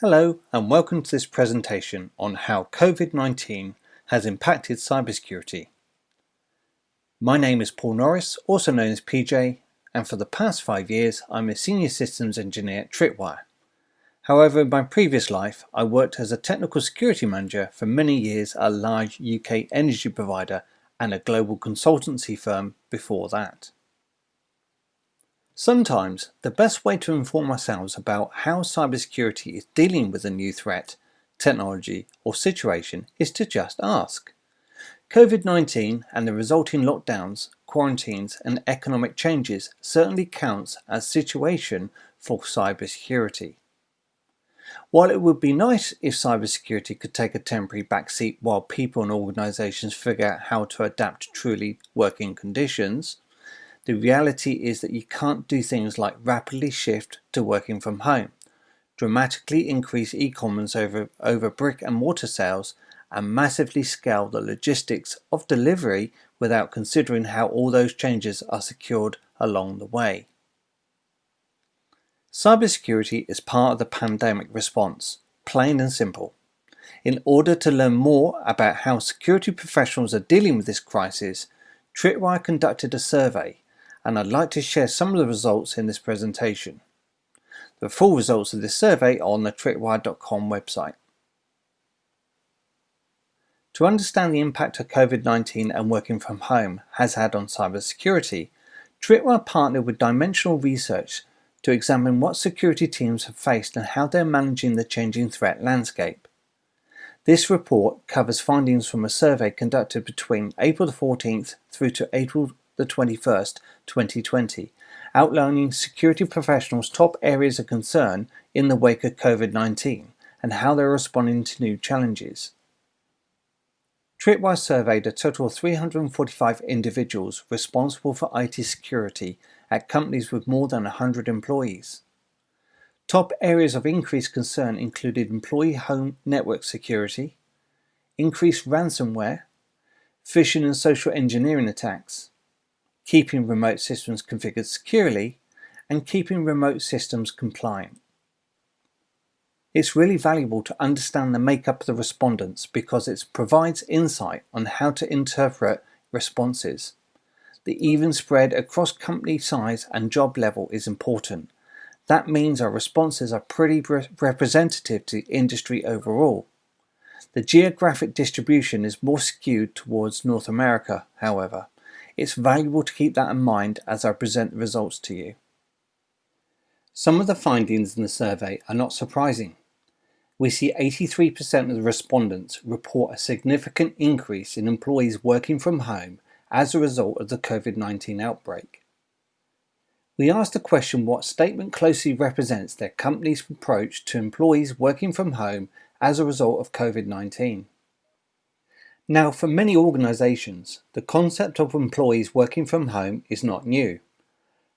Hello and welcome to this presentation on how COVID-19 has impacted cybersecurity. My name is Paul Norris, also known as PJ, and for the past five years I'm a Senior Systems Engineer at Tripwire. However, in my previous life I worked as a Technical Security Manager for many years at a large UK energy provider and a global consultancy firm before that. Sometimes the best way to inform ourselves about how cybersecurity is dealing with a new threat, technology or situation is to just ask. COVID-19 and the resulting lockdowns, quarantines and economic changes certainly counts as situation for cybersecurity. While it would be nice if cybersecurity could take a temporary backseat while people and organisations figure out how to adapt to truly working conditions, the reality is that you can't do things like rapidly shift to working from home, dramatically increase e-commerce over, over brick and mortar sales, and massively scale the logistics of delivery without considering how all those changes are secured along the way. Cybersecurity is part of the pandemic response, plain and simple. In order to learn more about how security professionals are dealing with this crisis, Tripwire conducted a survey and I'd like to share some of the results in this presentation. The full results of this survey are on the tripwire.com website. To understand the impact of COVID-19 and working from home has had on cybersecurity, Tripwire partnered with Dimensional Research to examine what security teams have faced and how they're managing the changing threat landscape. This report covers findings from a survey conducted between April 14th through to April the 21st, 2020, outlining security professionals' top areas of concern in the wake of COVID-19 and how they're responding to new challenges. Tripwire surveyed a total of 345 individuals responsible for IT security at companies with more than 100 employees. Top areas of increased concern included employee home network security, increased ransomware, phishing and social engineering attacks, keeping remote systems configured securely, and keeping remote systems compliant. It's really valuable to understand the makeup of the respondents because it provides insight on how to interpret responses. The even spread across company size and job level is important. That means our responses are pretty re representative to industry overall. The geographic distribution is more skewed towards North America, however, it's valuable to keep that in mind as I present the results to you. Some of the findings in the survey are not surprising. We see 83% of the respondents report a significant increase in employees working from home as a result of the COVID-19 outbreak. We asked the question what statement closely represents their company's approach to employees working from home as a result of COVID-19. Now, for many organisations, the concept of employees working from home is not new.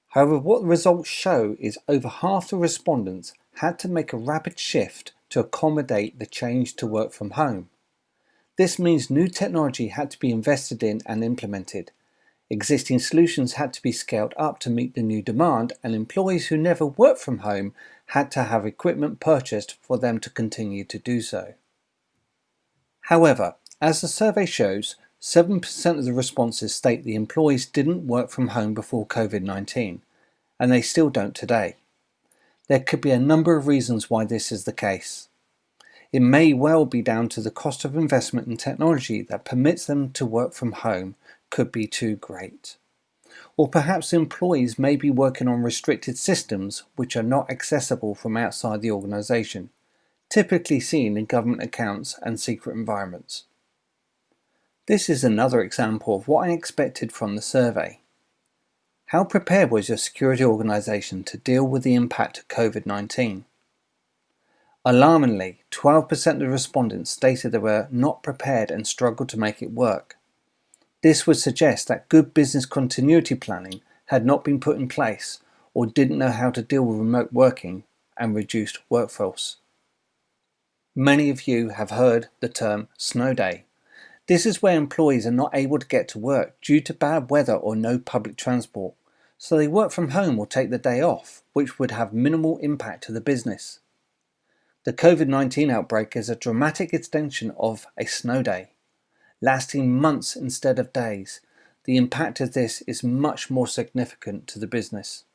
However, what the results show is over half the respondents had to make a rapid shift to accommodate the change to work from home. This means new technology had to be invested in and implemented. Existing solutions had to be scaled up to meet the new demand and employees who never worked from home had to have equipment purchased for them to continue to do so. However, as the survey shows, 7% of the responses state the employees didn't work from home before COVID-19, and they still don't today. There could be a number of reasons why this is the case. It may well be down to the cost of investment in technology that permits them to work from home could be too great. Or perhaps employees may be working on restricted systems which are not accessible from outside the organisation, typically seen in government accounts and secret environments. This is another example of what I expected from the survey. How prepared was your security organisation to deal with the impact of COVID-19? Alarmingly, 12% of respondents stated they were not prepared and struggled to make it work. This would suggest that good business continuity planning had not been put in place or didn't know how to deal with remote working and reduced workforce. Many of you have heard the term snow day this is where employees are not able to get to work due to bad weather or no public transport, so they work from home or take the day off, which would have minimal impact to the business. The COVID-19 outbreak is a dramatic extension of a snow day, lasting months instead of days. The impact of this is much more significant to the business.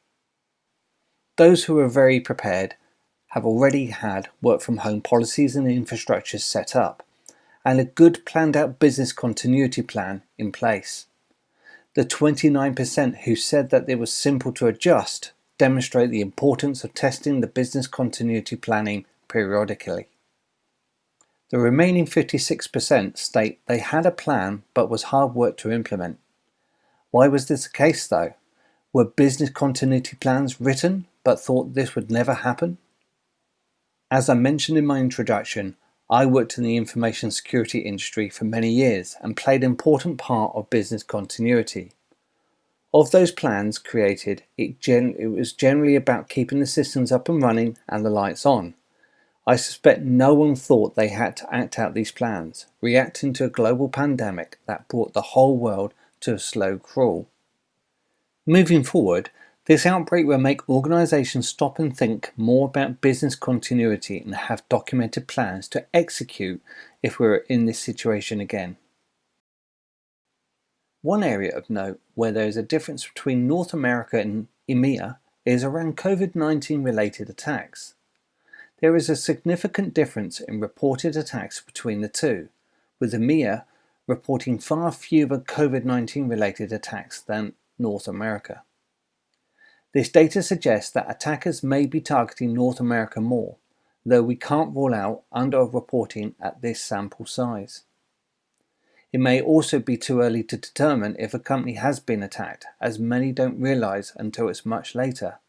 Those who are very prepared have already had work from home policies and infrastructures set up and a good planned out business continuity plan in place. The 29% who said that it was simple to adjust demonstrate the importance of testing the business continuity planning periodically. The remaining 56% state they had a plan but was hard work to implement. Why was this the case though? Were business continuity plans written but thought this would never happen? As I mentioned in my introduction, I worked in the information security industry for many years and played an important part of business continuity. Of those plans created, it, it, was generally about keeping the systems up and running and the lights on. I suspect no one thought they had to act out these plans, reacting to a global pandemic that brought the whole world to a slow crawl. Moving forward, this outbreak will make organizations stop and think more about business continuity and have documented plans to execute if we're in this situation again. One area of note where there is a difference between North America and EMEA is around COVID-19 related attacks. There is a significant difference in reported attacks between the two, with EMEA reporting far fewer COVID-19 related attacks than North America. This data suggests that attackers may be targeting North America more, though we can't rule out under-reporting at this sample size. It may also be too early to determine if a company has been attacked, as many don't realize until it's much later.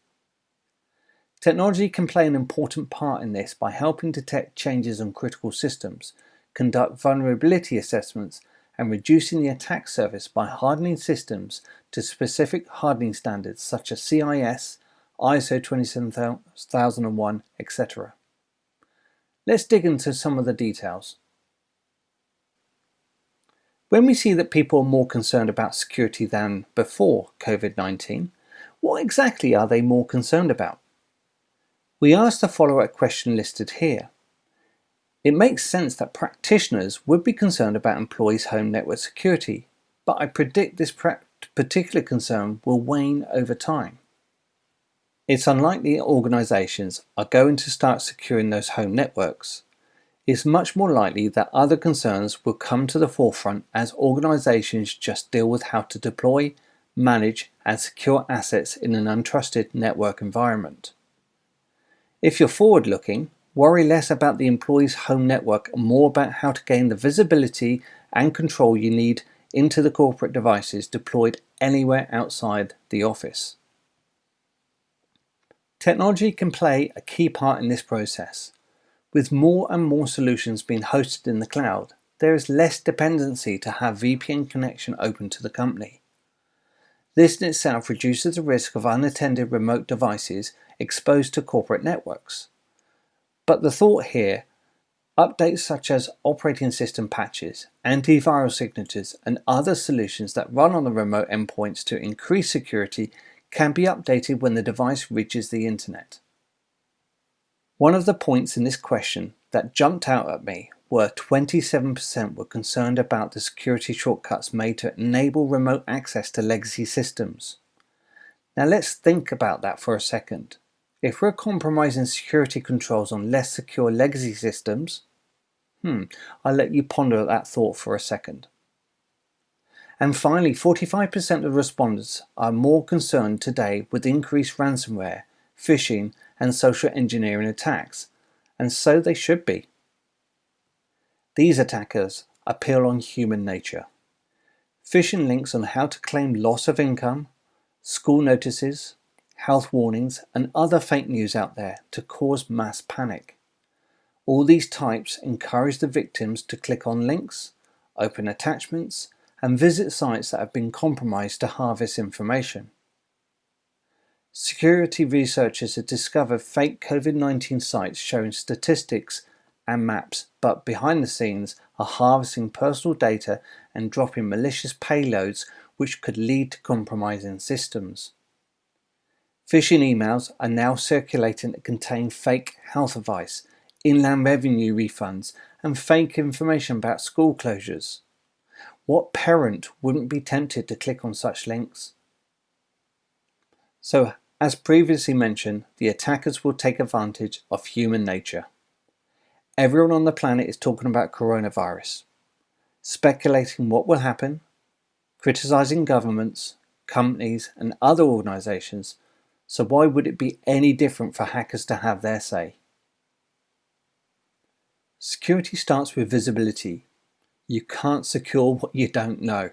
Technology can play an important part in this by helping detect changes on critical systems, conduct vulnerability assessments, and reducing the attack surface by hardening systems to specific hardening standards such as CIS, ISO 27001, etc. Let's dig into some of the details. When we see that people are more concerned about security than before COVID-19, what exactly are they more concerned about? We asked the follow-up question listed here. It makes sense that practitioners would be concerned about employees' home network security, but I predict this particular concern will wane over time. It's unlikely organizations are going to start securing those home networks. It's much more likely that other concerns will come to the forefront as organizations just deal with how to deploy, manage, and secure assets in an untrusted network environment. If you're forward looking, Worry less about the employee's home network more about how to gain the visibility and control you need into the corporate devices deployed anywhere outside the office. Technology can play a key part in this process. With more and more solutions being hosted in the cloud, there is less dependency to have VPN connection open to the company. This in itself reduces the risk of unattended remote devices exposed to corporate networks. But the thought here, updates such as operating system patches, antiviral signatures, and other solutions that run on the remote endpoints to increase security can be updated when the device reaches the internet. One of the points in this question that jumped out at me were 27% were concerned about the security shortcuts made to enable remote access to legacy systems. Now let's think about that for a second. If we're compromising security controls on less secure legacy systems, hmm, I'll let you ponder that thought for a second. And finally, 45% of respondents are more concerned today with increased ransomware, phishing, and social engineering attacks, and so they should be. These attackers appeal on human nature. Phishing links on how to claim loss of income, school notices, health warnings, and other fake news out there to cause mass panic. All these types encourage the victims to click on links, open attachments, and visit sites that have been compromised to harvest information. Security researchers have discovered fake COVID-19 sites showing statistics and maps, but behind the scenes are harvesting personal data and dropping malicious payloads which could lead to compromising systems. Phishing emails are now circulating that contain fake health advice, inland revenue refunds, and fake information about school closures. What parent wouldn't be tempted to click on such links? So, as previously mentioned, the attackers will take advantage of human nature. Everyone on the planet is talking about coronavirus, speculating what will happen, criticizing governments, companies, and other organizations, so why would it be any different for hackers to have their say? Security starts with visibility. You can't secure what you don't know.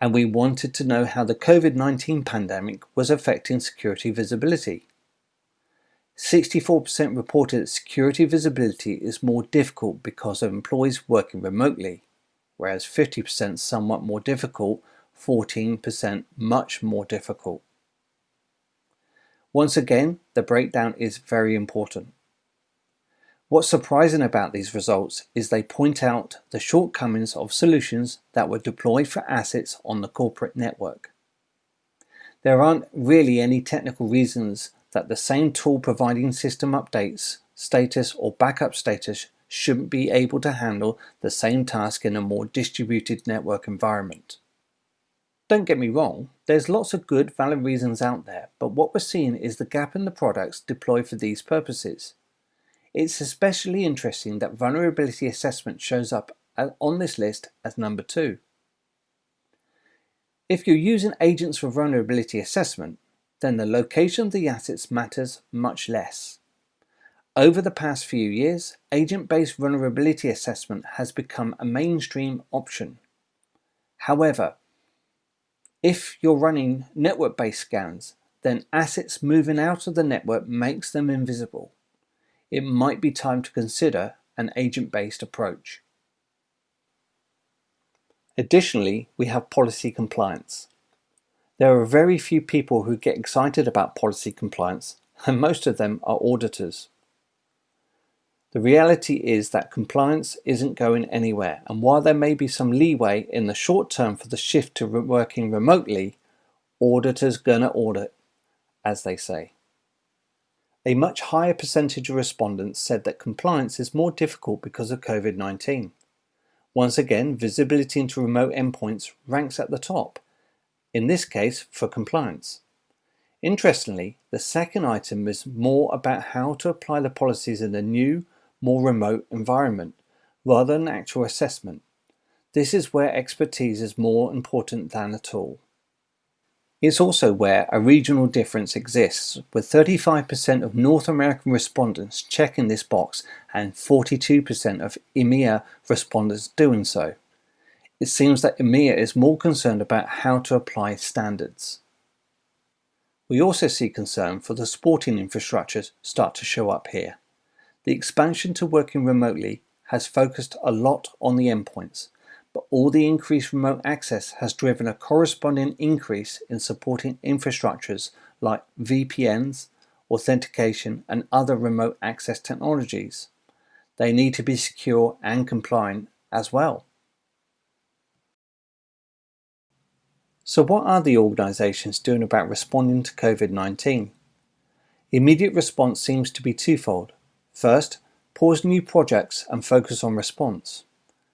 And we wanted to know how the COVID-19 pandemic was affecting security visibility. 64% reported that security visibility is more difficult because of employees working remotely, whereas 50% somewhat more difficult, 14% much more difficult. Once again, the breakdown is very important. What's surprising about these results is they point out the shortcomings of solutions that were deployed for assets on the corporate network. There aren't really any technical reasons that the same tool providing system updates, status or backup status shouldn't be able to handle the same task in a more distributed network environment. Don't get me wrong, there's lots of good valid reasons out there, but what we're seeing is the gap in the products deployed for these purposes. It's especially interesting that vulnerability assessment shows up on this list as number two. If you're using agents for vulnerability assessment, then the location of the assets matters much less. Over the past few years, agent-based vulnerability assessment has become a mainstream option. However, if you're running network-based scans, then assets moving out of the network makes them invisible. It might be time to consider an agent-based approach. Additionally, we have policy compliance. There are very few people who get excited about policy compliance, and most of them are auditors. The reality is that compliance isn't going anywhere, and while there may be some leeway in the short term for the shift to working remotely, auditors gonna audit, as they say. A much higher percentage of respondents said that compliance is more difficult because of COVID-19. Once again, visibility into remote endpoints ranks at the top, in this case for compliance. Interestingly, the second item is more about how to apply the policies in a new, more remote environment, rather than actual assessment. This is where expertise is more important than a tool. It's also where a regional difference exists, with 35% of North American respondents checking this box and 42% of EMEA respondents doing so it seems that EMEA is more concerned about how to apply standards. We also see concern for the sporting infrastructures start to show up here. The expansion to working remotely has focused a lot on the endpoints, but all the increased remote access has driven a corresponding increase in supporting infrastructures like VPNs, authentication and other remote access technologies. They need to be secure and compliant as well. So what are the organisations doing about responding to COVID-19? Immediate response seems to be twofold. First, pause new projects and focus on response.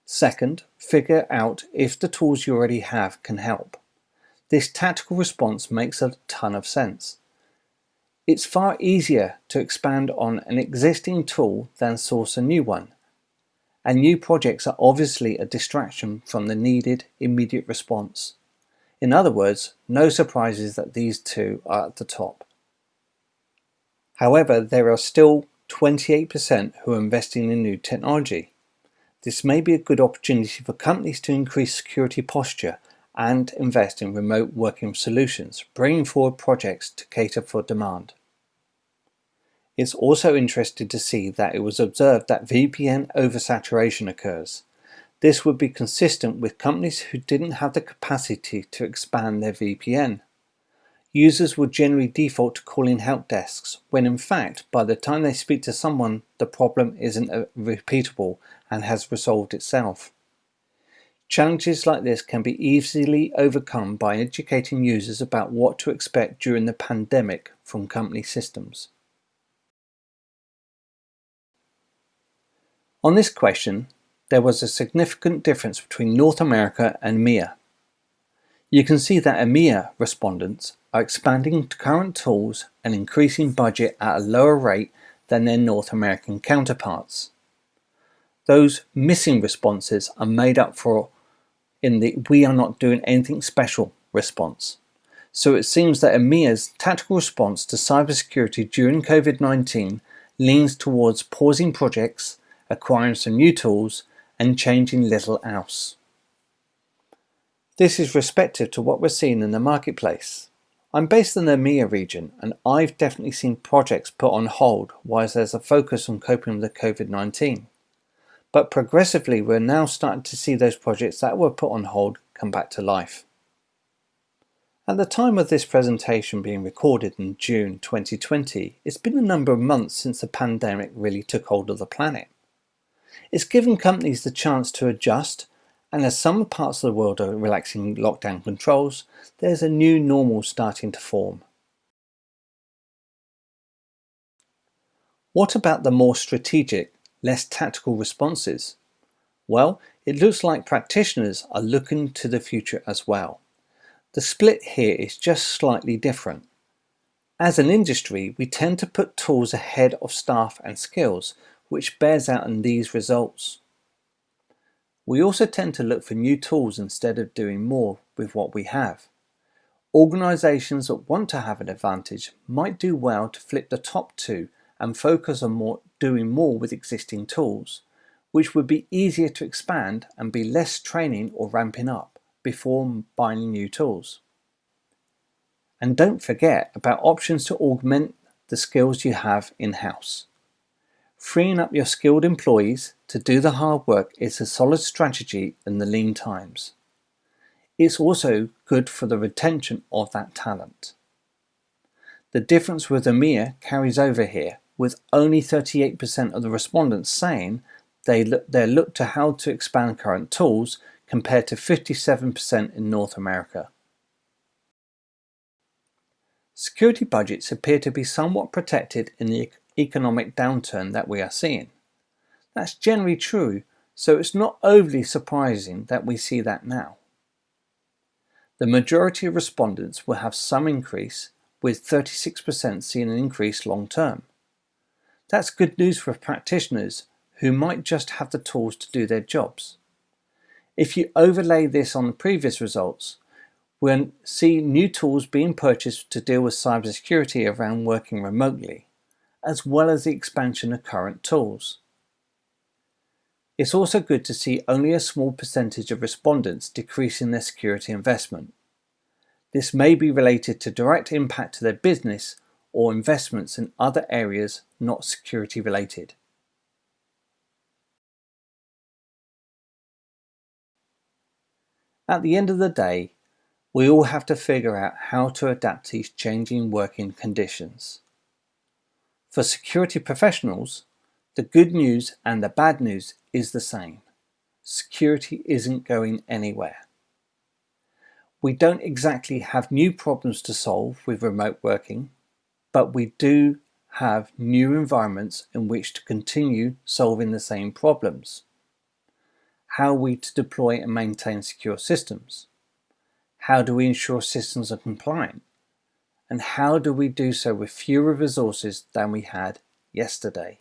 Second, figure out if the tools you already have can help. This tactical response makes a ton of sense. It's far easier to expand on an existing tool than source a new one. And new projects are obviously a distraction from the needed immediate response. In other words, no surprises that these two are at the top. However, there are still 28% who are investing in new technology. This may be a good opportunity for companies to increase security posture and invest in remote working solutions, bringing forward projects to cater for demand. It's also interesting to see that it was observed that VPN oversaturation occurs. This would be consistent with companies who didn't have the capacity to expand their VPN. Users would generally default to calling help desks, when in fact, by the time they speak to someone, the problem isn't uh, repeatable and has resolved itself. Challenges like this can be easily overcome by educating users about what to expect during the pandemic from company systems. On this question, there was a significant difference between North America and EMEA. You can see that EMEA respondents are expanding current tools and increasing budget at a lower rate than their North American counterparts. Those missing responses are made up for in the we are not doing anything special response. So it seems that EMEA's tactical response to cybersecurity during COVID-19 leans towards pausing projects, acquiring some new tools, and changing little else. This is respective to what we're seeing in the marketplace. I'm based in the EMEA region and I've definitely seen projects put on hold whilst there's a focus on coping with the COVID-19. But progressively we're now starting to see those projects that were put on hold come back to life. At the time of this presentation being recorded in June 2020, it's been a number of months since the pandemic really took hold of the planet. It's given companies the chance to adjust and as some parts of the world are relaxing lockdown controls, there's a new normal starting to form. What about the more strategic, less tactical responses? Well, it looks like practitioners are looking to the future as well. The split here is just slightly different. As an industry, we tend to put tools ahead of staff and skills, which bears out in these results. We also tend to look for new tools instead of doing more with what we have. Organisations that want to have an advantage might do well to flip the top two and focus on more, doing more with existing tools, which would be easier to expand and be less training or ramping up before buying new tools. And don't forget about options to augment the skills you have in-house. Freeing up your skilled employees to do the hard work is a solid strategy in the lean times. It's also good for the retention of that talent. The difference with EMEA carries over here, with only 38% of the respondents saying they look, they look to how to expand current tools compared to 57% in North America. Security budgets appear to be somewhat protected in the economic downturn that we are seeing. That's generally true, so it's not overly surprising that we see that now. The majority of respondents will have some increase, with 36% seeing an increase long term. That's good news for practitioners who might just have the tools to do their jobs. If you overlay this on the previous results, we'll see new tools being purchased to deal with cybersecurity around working remotely, as well as the expansion of current tools. It's also good to see only a small percentage of respondents decreasing their security investment. This may be related to direct impact to their business or investments in other areas not security related. At the end of the day, we all have to figure out how to adapt to these changing working conditions. For security professionals, the good news and the bad news is the same. Security isn't going anywhere. We don't exactly have new problems to solve with remote working, but we do have new environments in which to continue solving the same problems how are we to deploy and maintain secure systems? How do we ensure systems are compliant? And how do we do so with fewer resources than we had yesterday?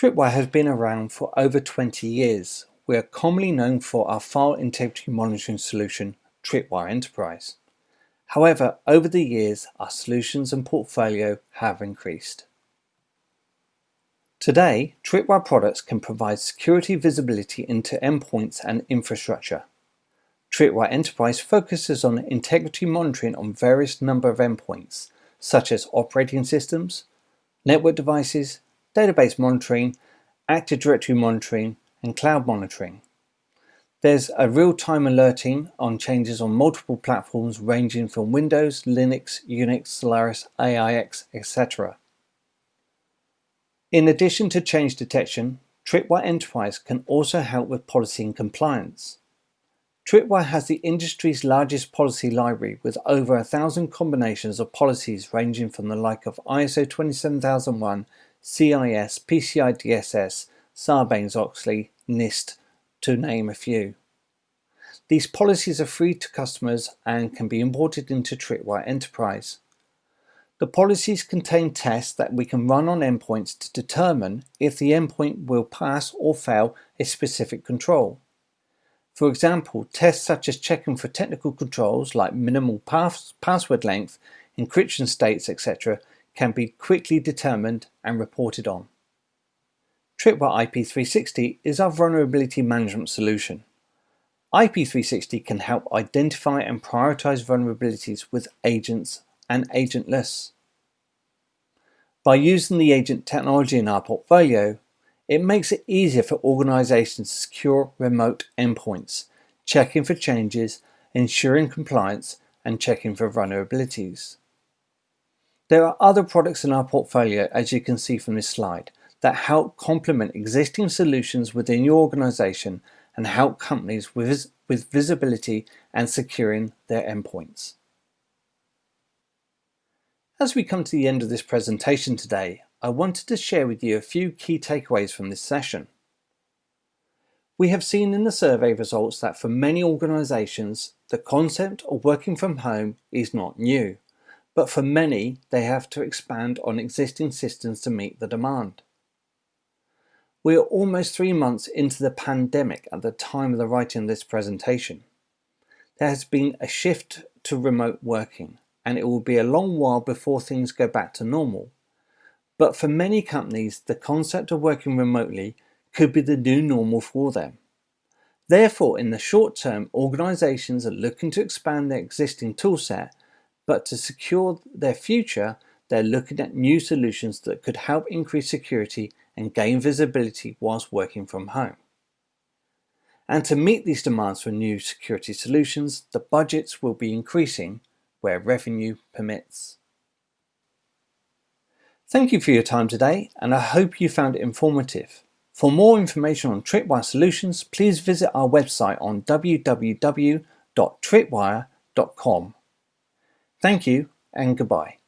Tripwire has been around for over 20 years. We are commonly known for our file integrity monitoring solution, Tripwire Enterprise. However, over the years, our solutions and portfolio have increased. Today, Tripwire products can provide security visibility into endpoints and infrastructure. Tripwire Enterprise focuses on integrity monitoring on various number of endpoints, such as operating systems, network devices, database monitoring, Active Directory monitoring, and cloud monitoring. There's a real-time alerting on changes on multiple platforms ranging from Windows, Linux, Unix, Solaris, AIX, etc. In addition to change detection, Tripwire Enterprise can also help with policy and compliance. Tripwire has the industry's largest policy library with over a thousand combinations of policies ranging from the like of ISO 27001, CIS, PCI DSS, Sarbanes-Oxley, NIST, to name a few. These policies are free to customers and can be imported into Tripwire Enterprise. The policies contain tests that we can run on endpoints to determine if the endpoint will pass or fail a specific control. For example, tests such as checking for technical controls like minimal pass password length, encryption states, etc. can be quickly determined and reported on. Tripwire IP360 is our vulnerability management solution. IP360 can help identify and prioritize vulnerabilities with agents and agentless. By using the agent technology in our portfolio, it makes it easier for organizations to secure remote endpoints, checking for changes, ensuring compliance, and checking for vulnerabilities. There are other products in our portfolio, as you can see from this slide, that help complement existing solutions within your organization and help companies with, with visibility and securing their endpoints. As we come to the end of this presentation today, I wanted to share with you a few key takeaways from this session. We have seen in the survey results that for many organisations, the concept of working from home is not new, but for many, they have to expand on existing systems to meet the demand. We are almost three months into the pandemic at the time of the writing of this presentation. There has been a shift to remote working, and it will be a long while before things go back to normal. But for many companies, the concept of working remotely could be the new normal for them. Therefore, in the short term, organizations are looking to expand their existing toolset, but to secure their future, they're looking at new solutions that could help increase security and gain visibility whilst working from home. And to meet these demands for new security solutions, the budgets will be increasing where revenue permits. Thank you for your time today and I hope you found it informative. For more information on Tripwire solutions, please visit our website on www.tripwire.com. Thank you and goodbye.